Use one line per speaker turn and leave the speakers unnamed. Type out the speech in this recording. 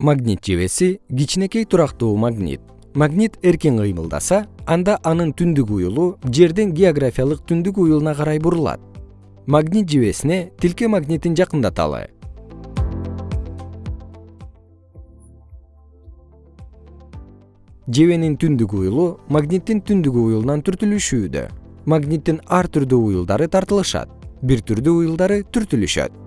магнит жебеси кичинекей турактуу магнит. Магнит эркин кыймылдаса анда анын түндүк уюлу жердин географиялык түндүк уюлуна карай бурулат. Магнит жебесине тилке магнитин жакындаталы. Жебенин түндүк уюлу магниттин түндүк уюлунан түртүлүшүүдө. Магниттин ар түрдүү уюлдары тартылышат. Бир түрдүү уюлдары түртүлүшөт.